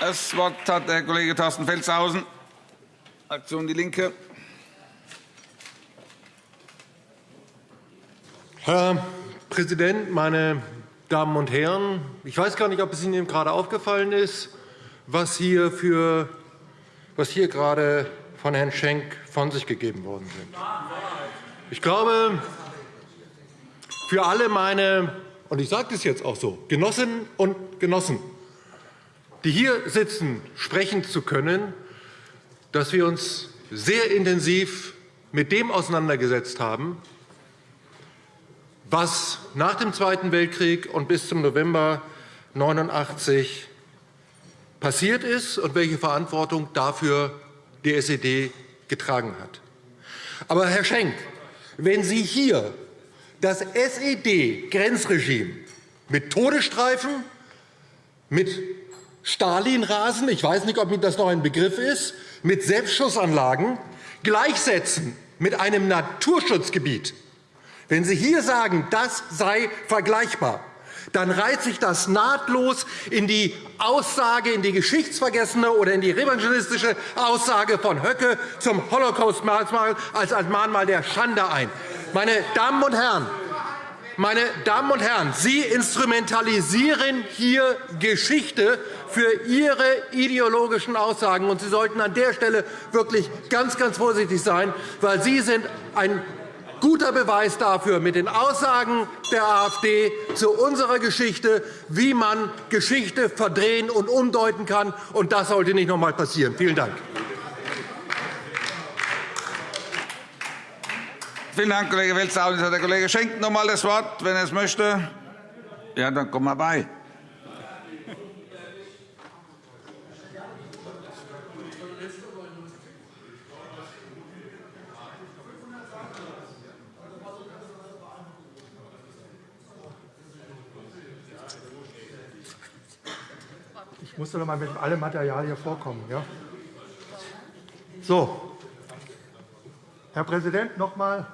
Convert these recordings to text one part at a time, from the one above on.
Das Wort hat der Kollege Thorsten Felstehausen, Fraktion DIE LINKE. Herr Präsident, meine Damen und Herren! Ich weiß gar nicht, ob es Ihnen gerade aufgefallen ist, was hier, für, was hier gerade von Herrn Schenk von sich gegeben worden sind. Ich glaube, für alle meine, und ich sage das jetzt auch so, Genossinnen und Genossen, die hier sitzen, sprechen zu können, dass wir uns sehr intensiv mit dem auseinandergesetzt haben, was nach dem Zweiten Weltkrieg und bis zum November 1989 passiert ist und welche Verantwortung dafür die SED getragen hat. Aber, Herr Schenk, wenn Sie hier das SED-Grenzregime mit Todesstreifen, mit Stalinrasen, ich weiß nicht, ob Ihnen das noch ein Begriff ist, mit Selbstschussanlagen gleichsetzen mit einem Naturschutzgebiet, wenn Sie hier sagen, das sei vergleichbar, dann reiht sich das nahtlos in die Aussage, in die geschichtsvergessene oder in die revisionistische Aussage von Höcke zum Holocaust-Mahnmal als Mahnmal der Schande ein. Meine Damen und Herren, meine Damen und Herren, Sie instrumentalisieren hier Geschichte für Ihre ideologischen Aussagen. Und Sie sollten an der Stelle wirklich ganz, ganz vorsichtig sein, weil Sie sind ein guter Beweis dafür mit den Aussagen der AfD zu unserer Geschichte, wie man Geschichte verdrehen und umdeuten kann. Und das sollte nicht noch einmal passieren. Vielen Dank. Vielen Dank, Kollege Welzer. Jetzt hat der Kollege Schenk noch einmal das Wort, wenn er es möchte. Ja, dann komm mal bei. Musste noch einmal mit allem Material hier vorkommen. Ja? So. Herr Präsident, noch einmal.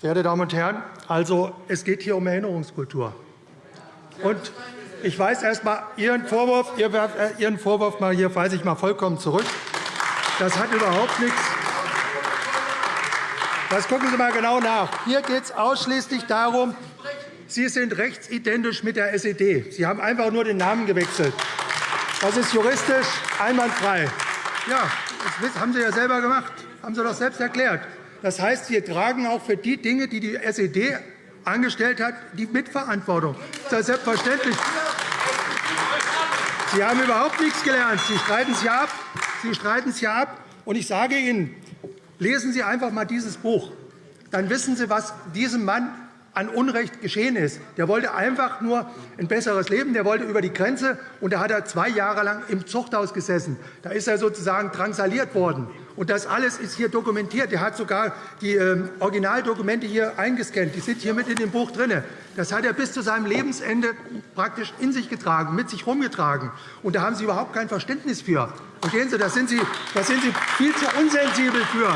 Verehrte Damen und Herren, also, es geht hier um Erinnerungskultur. Und ich weise erst einmal Ihren Vorwurf, äh, Ihren Vorwurf mal hier weise ich mal vollkommen zurück. Das hat überhaupt nichts. Das gucken Sie einmal genau nach. Hier geht es ausschließlich darum, Sie sind rechtsidentisch mit der SED. Sie haben einfach nur den Namen gewechselt. Das ist juristisch einwandfrei. Ja, das haben Sie ja selber gemacht. haben Sie doch selbst erklärt. Das heißt, Sie tragen auch für die Dinge, die die SED angestellt hat, die Mitverantwortung. Das ist selbstverständlich. Sie haben überhaupt nichts gelernt. Sie streiten es ja ab. Sie streiten es ja ab. Und ich sage Ihnen, lesen Sie einfach einmal dieses Buch. Dann wissen Sie, was diesem Mann an Unrecht geschehen ist. Der wollte einfach nur ein besseres Leben. Der wollte über die Grenze, und da hat er zwei Jahre lang im Zuchthaus gesessen. Da ist er sozusagen drangsaliert worden. Und das alles ist hier dokumentiert. Er hat sogar die ähm, Originaldokumente hier eingescannt. Die sind hier mit in dem Buch drin. Das hat er bis zu seinem Lebensende praktisch in sich getragen, mit sich herumgetragen. Und da haben Sie überhaupt kein Verständnis für. Verstehen Sie, da sind Sie, da sind Sie viel zu unsensibel für.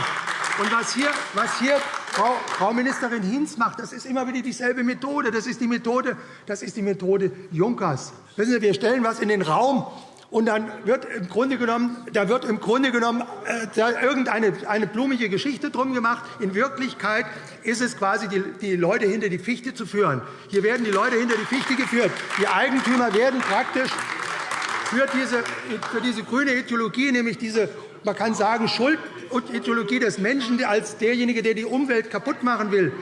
Und was hier, was hier Frau, Ministerin Hinz macht, das ist immer wieder dieselbe Methode. Das ist die Methode, das ist die Methode Junkers. Wissen Sie, wir stellen etwas in den Raum, und dann wird im Grunde genommen, da wird im Grunde genommen äh, irgendeine eine blumige Geschichte drum gemacht. In Wirklichkeit ist es quasi, die, die Leute hinter die Fichte zu führen. Hier werden die Leute hinter die Fichte geführt. Die Eigentümer werden praktisch für diese, für diese grüne Ideologie, nämlich diese man kann sagen, Schuld und Ideologie des Menschen als derjenige, der die Umwelt kaputt machen will,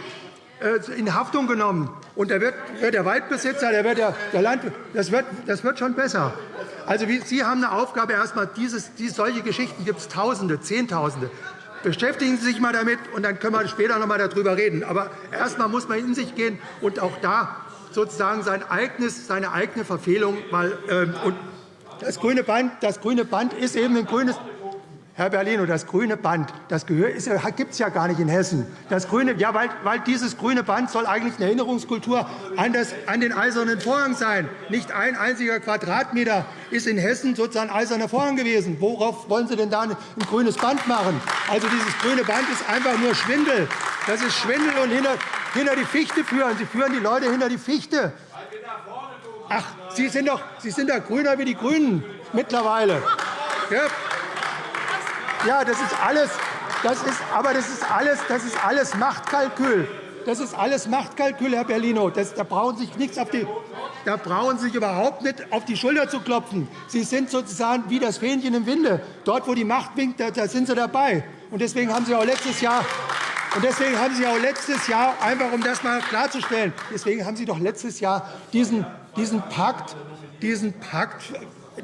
äh, in Haftung genommen. Und da wird der Waldbesitzer, der wird der, Land, das wird, das wird schon besser. Also, Sie haben eine Aufgabe, erst einmal dieses, diese, solche Geschichten gibt es Tausende, Zehntausende. Beschäftigen Sie sich einmal damit, und dann können wir später noch einmal darüber reden. Aber erst einmal muss man in sich gehen und auch da sozusagen sein eigenes, seine eigene Verfehlung mal. Ähm, und das grüne Band, das grüne Band ist eben ein grünes Herr Berlino, das grüne Band das gibt es ja gar nicht in Hessen. Das grüne, ja, weil, weil dieses grüne Band soll eigentlich eine Erinnerungskultur an, das, an den Eisernen Vorhang sein. Nicht ein einziger Quadratmeter ist in Hessen sozusagen eiserner Vorhang gewesen. Worauf wollen Sie denn da ein grünes Band machen? Also dieses grüne Band ist einfach nur Schwindel. Das ist Schwindel und hinter, hinter die Fichte führen. Sie führen die Leute hinter die Fichte. Ach, Sie sind doch, Sie sind doch grüner wie die Grünen mittlerweile. Ja, ja das ist alles, das ist, aber das ist alles, das ist alles Machtkalkül. Das ist alles Machtkalkül, Herr Bellino. Das, da brauchen Sie sich nichts auf die, da brauchen Sie sich überhaupt nicht auf die Schulter zu klopfen. Sie sind sozusagen wie das Fähnchen im Winde. Dort, wo die Macht winkt, da, da sind Sie dabei. Und deswegen haben Sie auch letztes Jahr und deswegen haben Sie auch letztes Jahr, einfach um das mal klarzustellen, deswegen haben Sie doch letztes Jahr diesen, diesen Pakt, diesen Pakt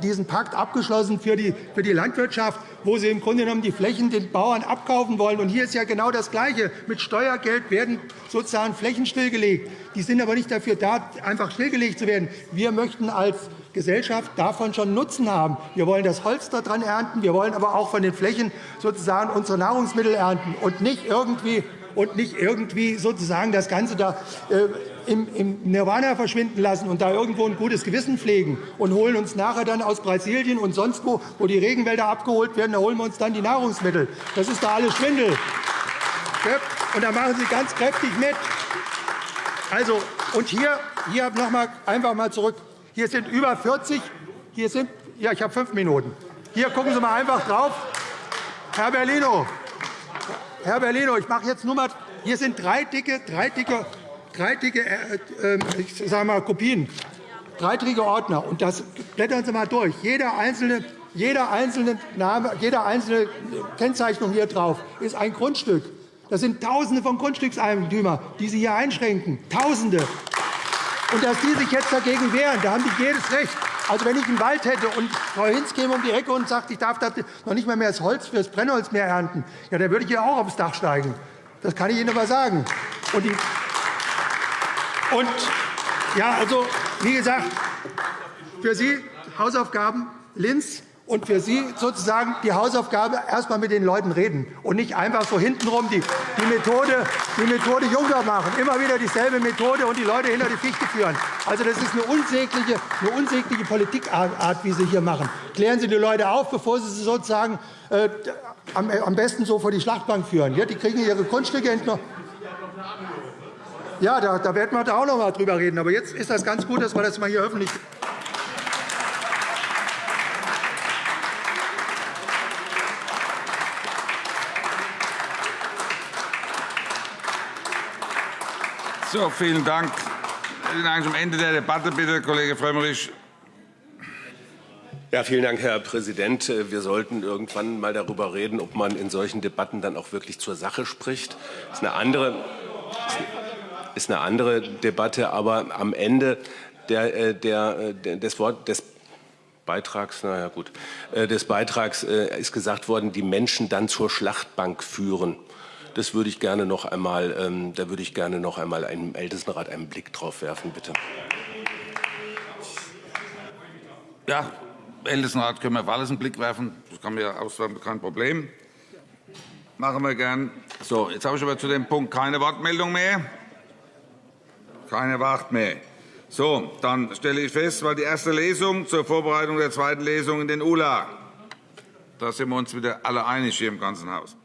diesen Pakt abgeschlossen für die, für die Landwirtschaft, wo Sie im Grunde genommen die Flächen den Bauern abkaufen wollen. Und hier ist ja genau das Gleiche. Mit Steuergeld werden sozusagen Flächen stillgelegt. Die sind aber nicht dafür da, einfach stillgelegt zu werden. Wir möchten als Gesellschaft davon schon Nutzen haben. Wir wollen das Holz daran ernten, wir wollen aber auch von den Flächen sozusagen unsere Nahrungsmittel ernten und nicht irgendwie und nicht irgendwie sozusagen das Ganze da äh, im, Nirvana verschwinden lassen und da irgendwo ein gutes Gewissen pflegen und holen uns nachher dann aus Brasilien und sonst wo, wo die Regenwälder abgeholt werden, da holen wir uns dann die Nahrungsmittel. Das ist da alles Schwindel. Und da machen Sie ganz kräftig mit. Also, und hier, hier noch mal, einfach mal zurück. Hier sind über 40. Hier sind, ja, ich habe fünf Minuten. Hier gucken Sie mal einfach drauf. Herr Berlino, Herr Berlino, ich mache jetzt nur mal. Hier sind drei dicke, drei dicke, drei dicke äh, äh, ich sage mal, Kopien, drei dicke Ordner. Und das blättern Sie mal durch. Jeder einzelne, jeder einzelne Name, jede einzelne Kennzeichnung hier drauf ist ein Grundstück. Das sind Tausende von Grundstückseigentümern, die Sie hier einschränken. Tausende. Und dass die sich jetzt dagegen wehren, da haben die jedes Recht. Also, wenn ich einen Wald hätte und Frau Hinz käme um die Ecke und sagt, ich darf noch nicht mehr, mehr das Holz für das Brennholz mehr ernten, ja, dann würde ich ja auch aufs Dach steigen. Das kann ich Ihnen aber sagen. Und, und ja, also, wie gesagt, für Sie Hausaufgaben Linz und für Sie sozusagen die Hausaufgabe, erst einmal mit den Leuten reden und nicht einfach so hintenrum die, die, Methode, die Methode Juncker machen. Immer wieder dieselbe Methode und die Leute hinter die Fichte führen. Also, das ist eine unsägliche, eine unsägliche Politikart, wie Sie hier machen. Klären Sie die Leute auf, bevor Sie sie sozusagen äh, am, besten so vor die Schlachtbank führen. Ja, die kriegen ihre Grundstücke entnommen. Ja, da, da werden wir auch noch einmal drüber reden. Aber jetzt ist das ganz gut, dass wir das mal hier öffentlich So, vielen Dank. Am Ende der Debatte. Bitte, Kollege Frömmrich. Ja, vielen Dank, Herr Präsident. Wir sollten irgendwann mal darüber reden, ob man in solchen Debatten dann auch wirklich zur Sache spricht. Das ist eine andere, ist eine andere Debatte, aber am Ende der, äh, der, der, des, Wort, Beitrags, na ja, gut, äh, des Beitrags äh, ist gesagt worden, die Menschen dann zur Schlachtbank führen. Das würde ich gerne noch einmal, ähm, da würde ich gerne noch einmal im Ältestenrat einen Blick drauf werfen, bitte. Ja, Ältestenrat können wir auf alles einen Blick werfen. Das kann mir auswerfen, kein Problem. Machen wir gern. So, jetzt habe ich aber zu dem Punkt keine Wortmeldung mehr. Keine Wart mehr. So, dann stelle ich fest, weil die erste Lesung zur Vorbereitung der zweiten Lesung in den ULA. Da sind wir uns wieder alle einig hier im ganzen Haus.